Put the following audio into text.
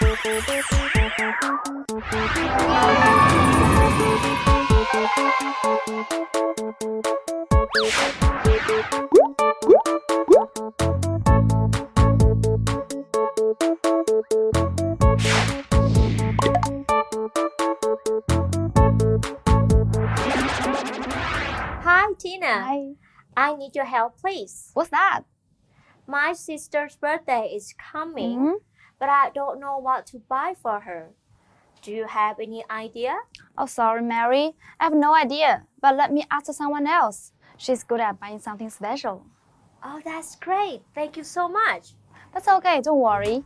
Hi, Tina. Hi. I need your help, please. What's that? My sister's birthday is coming. Mm -hmm but I don't know what to buy for her. Do you have any idea? Oh, sorry, Mary. I have no idea. But let me ask someone else. She's good at buying something special. Oh, that's great. Thank you so much. That's okay. Don't worry.